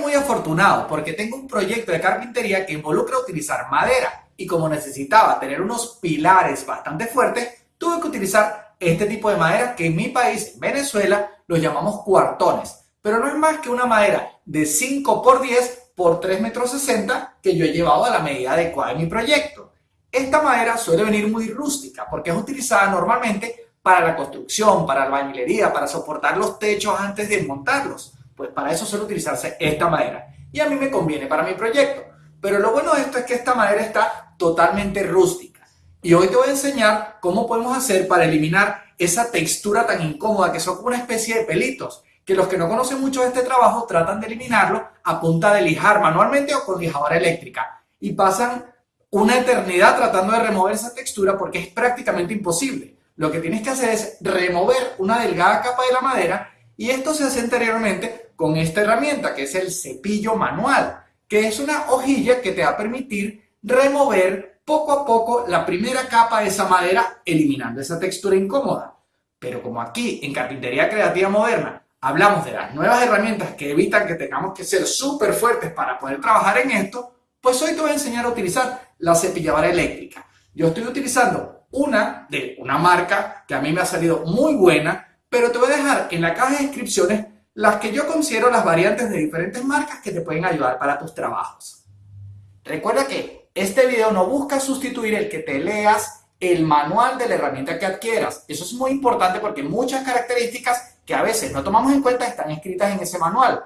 muy afortunado porque tengo un proyecto de carpintería que involucra utilizar madera y como necesitaba tener unos pilares bastante fuertes, tuve que utilizar este tipo de madera que en mi país, Venezuela, los llamamos cuartones. Pero no es más que una madera de 5 por 10 por 3 metros 60 que yo he llevado a la medida adecuada de mi proyecto. Esta madera suele venir muy rústica porque es utilizada normalmente para la construcción, para albañilería, para soportar los techos antes de montarlos. Pues para eso suele utilizarse esta madera. Y a mí me conviene para mi proyecto. Pero lo bueno de esto es que esta madera está totalmente rústica. Y hoy te voy a enseñar cómo podemos hacer para eliminar esa textura tan incómoda que son como una especie de pelitos que los que no conocen mucho de este trabajo tratan de eliminarlo a punta de lijar manualmente o con lijadora eléctrica y pasan una eternidad tratando de remover esa textura porque es prácticamente imposible. Lo que tienes que hacer es remover una delgada capa de la madera y esto se hace anteriormente con esta herramienta que es el cepillo manual, que es una hojilla que te va a permitir remover poco a poco la primera capa de esa madera eliminando esa textura incómoda. Pero como aquí en Carpintería Creativa Moderna hablamos de las nuevas herramientas que evitan que tengamos que ser súper fuertes para poder trabajar en esto, pues hoy te voy a enseñar a utilizar la cepilladora eléctrica. Yo estoy utilizando una de una marca que a mí me ha salido muy buena, pero te voy a dejar en la caja de descripciones las que yo considero las variantes de diferentes marcas que te pueden ayudar para tus trabajos. Recuerda que este video no busca sustituir el que te leas el manual de la herramienta que adquieras. Eso es muy importante porque muchas características que a veces no tomamos en cuenta están escritas en ese manual.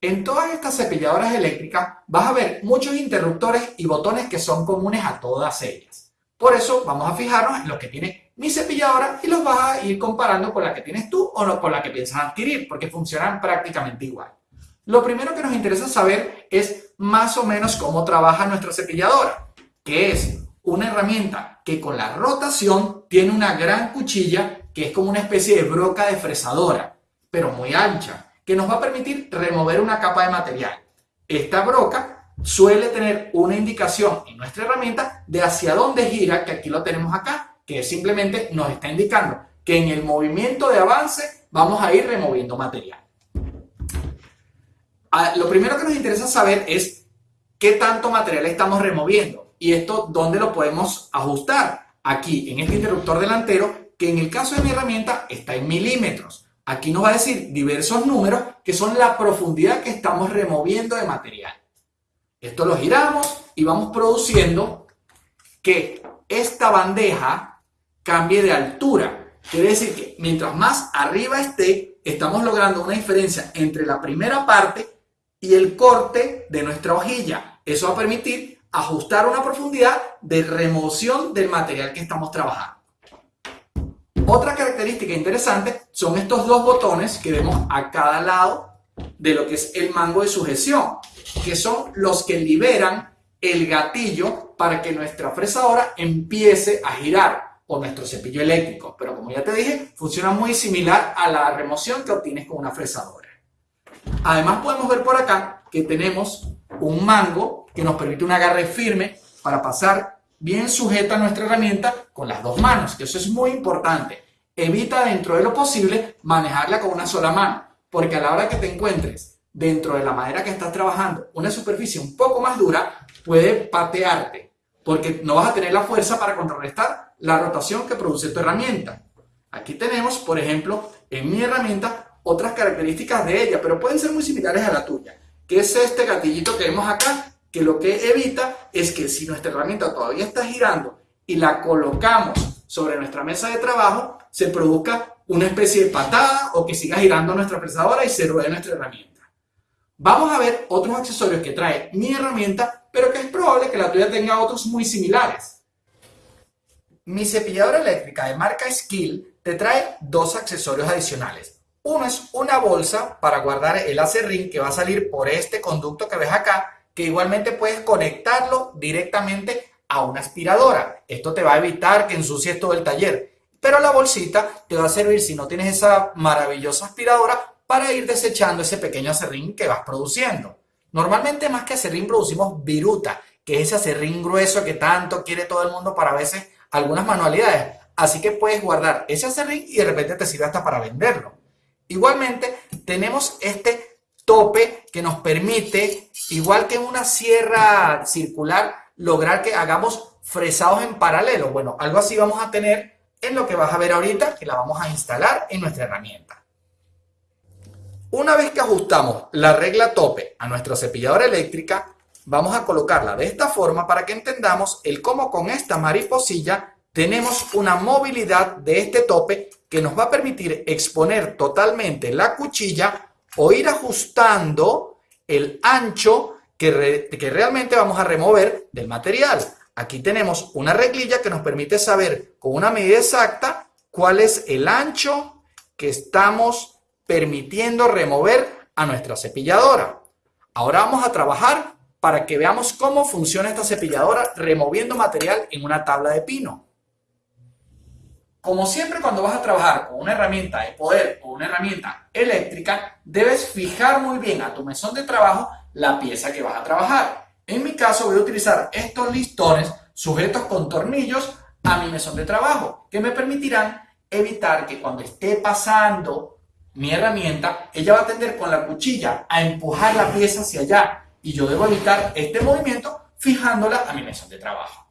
En todas estas cepilladoras eléctricas vas a ver muchos interruptores y botones que son comunes a todas ellas. Por eso vamos a fijarnos en lo que tiene mi cepilladora y los vas a ir comparando con la que tienes tú o con la que piensas adquirir, porque funcionan prácticamente igual. Lo primero que nos interesa saber es más o menos cómo trabaja nuestra cepilladora, que es una herramienta que con la rotación tiene una gran cuchilla que es como una especie de broca de fresadora, pero muy ancha, que nos va a permitir remover una capa de material. Esta broca suele tener una indicación en nuestra herramienta de hacia dónde gira, que aquí lo tenemos acá, que simplemente nos está indicando que en el movimiento de avance vamos a ir removiendo material. Ah, lo primero que nos interesa saber es qué tanto material estamos removiendo y esto dónde lo podemos ajustar. Aquí en este interruptor delantero que en el caso de mi herramienta está en milímetros. Aquí nos va a decir diversos números que son la profundidad que estamos removiendo de material. Esto lo giramos y vamos produciendo que esta bandeja cambie de altura. Quiere decir que mientras más arriba esté, estamos logrando una diferencia entre la primera parte y el corte de nuestra hojilla. Eso va a permitir ajustar una profundidad de remoción del material que estamos trabajando. Otra característica interesante son estos dos botones que vemos a cada lado de lo que es el mango de sujeción, que son los que liberan el gatillo para que nuestra fresadora empiece a girar o nuestro cepillo eléctrico. Pero como ya te dije, funciona muy similar a la remoción que obtienes con una fresadora. Además podemos ver por acá que tenemos un mango que nos permite un agarre firme para pasar bien sujeta nuestra herramienta con las dos manos, que eso es muy importante. Evita dentro de lo posible manejarla con una sola mano, porque a la hora que te encuentres dentro de la madera que estás trabajando una superficie un poco más dura, puede patearte, porque no vas a tener la fuerza para contrarrestar la rotación que produce tu herramienta. Aquí tenemos, por ejemplo, en mi herramienta otras características de ella, pero pueden ser muy similares a la tuya, que es este gatillito que vemos acá, que lo que evita es que si nuestra herramienta todavía está girando y la colocamos sobre nuestra mesa de trabajo, se produzca una especie de patada o que siga girando nuestra fresadora y se ruede nuestra herramienta. Vamos a ver otros accesorios que trae mi herramienta, pero que es probable que la tuya tenga otros muy similares. Mi cepilladora eléctrica de marca Skill te trae dos accesorios adicionales. Uno es una bolsa para guardar el acerrín que va a salir por este conducto que ves acá que igualmente puedes conectarlo directamente a una aspiradora. Esto te va a evitar que ensucies todo el taller. Pero la bolsita te va a servir, si no tienes esa maravillosa aspiradora, para ir desechando ese pequeño acerrín que vas produciendo. Normalmente más que acerrín producimos viruta, que es ese acerrín grueso que tanto quiere todo el mundo para a veces algunas manualidades. Así que puedes guardar ese acerrín y de repente te sirve hasta para venderlo. Igualmente tenemos este tope que nos permite, igual que en una sierra circular, lograr que hagamos fresados en paralelo. Bueno, algo así vamos a tener en lo que vas a ver ahorita, que la vamos a instalar en nuestra herramienta. Una vez que ajustamos la regla tope a nuestra cepilladora eléctrica, vamos a colocarla de esta forma para que entendamos el cómo con esta mariposilla tenemos una movilidad de este tope que nos va a permitir exponer totalmente la cuchilla o ir ajustando el ancho que, que realmente vamos a remover del material. Aquí tenemos una reglilla que nos permite saber con una medida exacta cuál es el ancho que estamos permitiendo remover a nuestra cepilladora. Ahora vamos a trabajar para que veamos cómo funciona esta cepilladora removiendo material en una tabla de pino. Como siempre cuando vas a trabajar con una herramienta de poder o una herramienta eléctrica, debes fijar muy bien a tu mesón de trabajo la pieza que vas a trabajar. En mi caso voy a utilizar estos listones sujetos con tornillos a mi mesón de trabajo, que me permitirán evitar que cuando esté pasando mi herramienta, ella va a tender con la cuchilla a empujar la pieza hacia allá y yo debo evitar este movimiento fijándola a mi mesón de trabajo.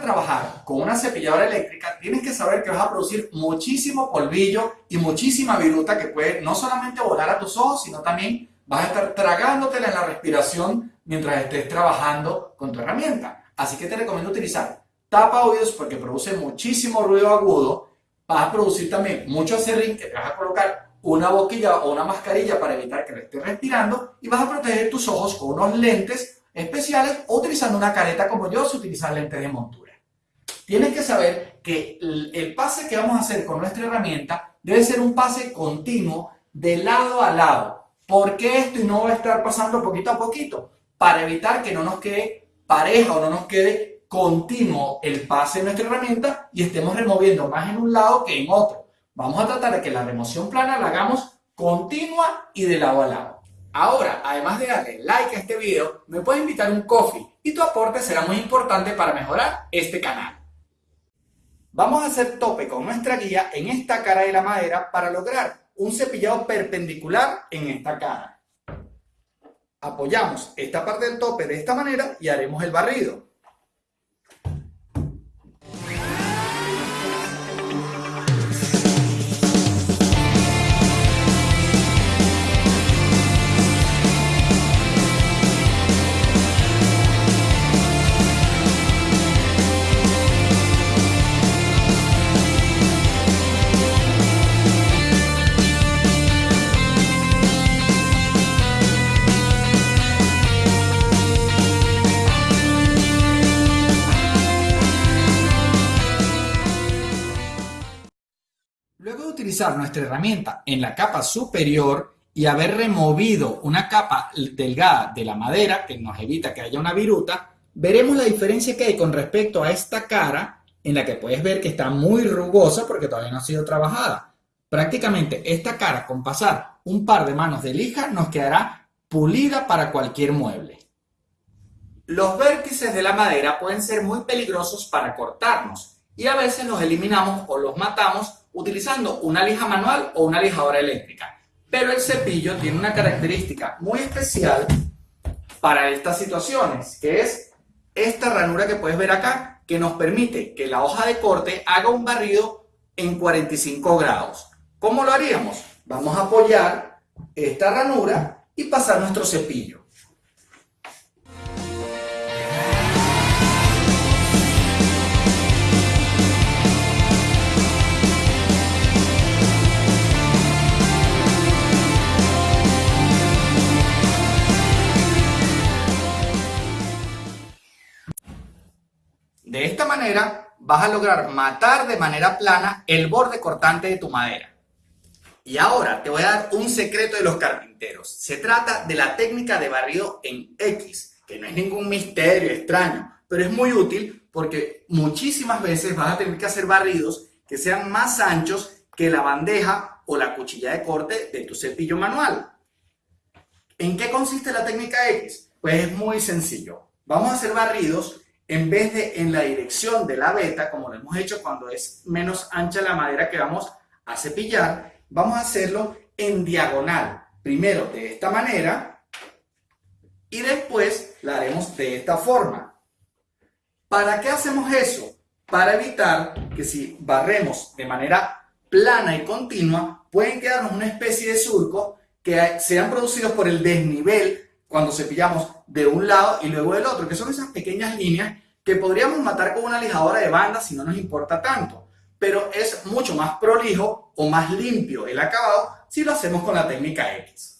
Trabajar con una cepilladora eléctrica, tienes que saber que vas a producir muchísimo polvillo y muchísima viruta que puede no solamente volar a tus ojos, sino también vas a estar tragándotela en la respiración mientras estés trabajando con tu herramienta. Así que te recomiendo utilizar tapa oídos porque produce muchísimo ruido agudo. Vas a producir también mucho acerrín que te vas a colocar una boquilla o una mascarilla para evitar que le estés respirando y vas a proteger tus ojos con unos lentes especiales o utilizando una careta como yo si utilizas lentes de montura. Tienes que saber que el pase que vamos a hacer con nuestra herramienta debe ser un pase continuo de lado a lado. ¿Por qué esto y no va a estar pasando poquito a poquito? Para evitar que no nos quede pareja o no nos quede continuo el pase de nuestra herramienta y estemos removiendo más en un lado que en otro. Vamos a tratar de que la remoción plana la hagamos continua y de lado a lado. Ahora, además de darle like a este video, me puedes invitar un coffee y tu aporte será muy importante para mejorar este canal. Vamos a hacer tope con nuestra guía en esta cara de la madera para lograr un cepillado perpendicular en esta cara. Apoyamos esta parte del tope de esta manera y haremos el barrido. Nuestra herramienta en la capa superior y haber removido una capa delgada de la madera que nos evita que haya una viruta, veremos la diferencia que hay con respecto a esta cara en la que puedes ver que está muy rugosa porque todavía no ha sido trabajada. Prácticamente esta cara con pasar un par de manos de lija nos quedará pulida para cualquier mueble. Los vértices de la madera pueden ser muy peligrosos para cortarnos y a veces los eliminamos o los matamos utilizando una lija manual o una lijadora eléctrica. Pero el cepillo tiene una característica muy especial para estas situaciones, que es esta ranura que puedes ver acá, que nos permite que la hoja de corte haga un barrido en 45 grados. ¿Cómo lo haríamos? Vamos a apoyar esta ranura y pasar nuestro cepillo. De esta manera vas a lograr matar de manera plana el borde cortante de tu madera. Y ahora te voy a dar un secreto de los carpinteros. Se trata de la técnica de barrido en X, que no es ningún misterio extraño, pero es muy útil porque muchísimas veces vas a tener que hacer barridos que sean más anchos que la bandeja o la cuchilla de corte de tu cepillo manual. ¿En qué consiste la técnica X? Pues es muy sencillo. Vamos a hacer barridos en vez de en la dirección de la beta, como lo hemos hecho cuando es menos ancha la madera que vamos a cepillar, vamos a hacerlo en diagonal. Primero de esta manera y después la haremos de esta forma. ¿Para qué hacemos eso? Para evitar que si barremos de manera plana y continua, pueden quedarnos una especie de surco que sean producidos por el desnivel cuando cepillamos de un lado y luego del otro, que son esas pequeñas líneas que podríamos matar con una lijadora de banda si no nos importa tanto, pero es mucho más prolijo o más limpio el acabado si lo hacemos con la técnica X.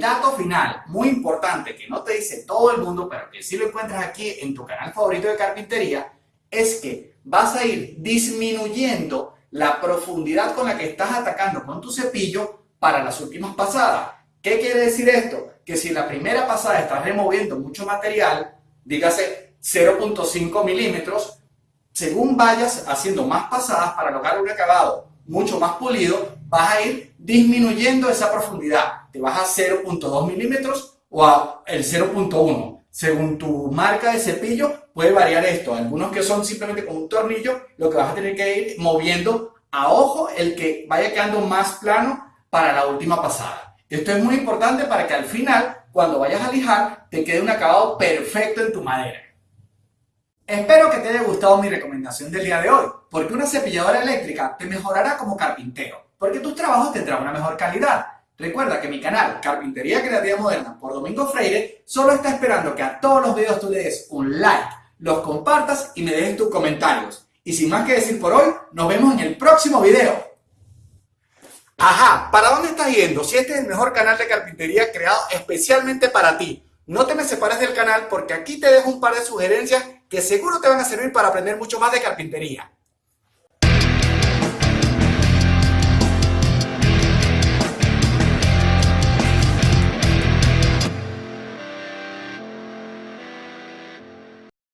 el dato final, muy importante, que no te dice todo el mundo, pero que sí lo encuentras aquí en tu canal favorito de carpintería, es que vas a ir disminuyendo la profundidad con la que estás atacando con tu cepillo para las últimas pasadas. ¿Qué quiere decir esto? Que si en la primera pasada estás removiendo mucho material, dígase 0.5 milímetros, según vayas haciendo más pasadas para lograr un acabado mucho más pulido, vas a ir disminuyendo esa profundidad. Te vas a 0.2 milímetros o a el 0.1. Según tu marca de cepillo puede variar esto. Algunos que son simplemente con un tornillo, lo que vas a tener que ir moviendo a ojo el que vaya quedando más plano para la última pasada. Esto es muy importante para que al final, cuando vayas a lijar, te quede un acabado perfecto en tu madera. Espero que te haya gustado mi recomendación del día de hoy, porque una cepilladora eléctrica te mejorará como carpintero, porque tus trabajos tendrán una mejor calidad. Recuerda que mi canal Carpintería Creativa Moderna por Domingo Freire solo está esperando que a todos los videos tú le des un like, los compartas y me dejes tus comentarios. Y sin más que decir por hoy, nos vemos en el próximo video. Ajá, ¿para dónde estás yendo? Si este es el mejor canal de carpintería creado especialmente para ti. No te me separes del canal porque aquí te dejo un par de sugerencias que seguro te van a servir para aprender mucho más de carpintería.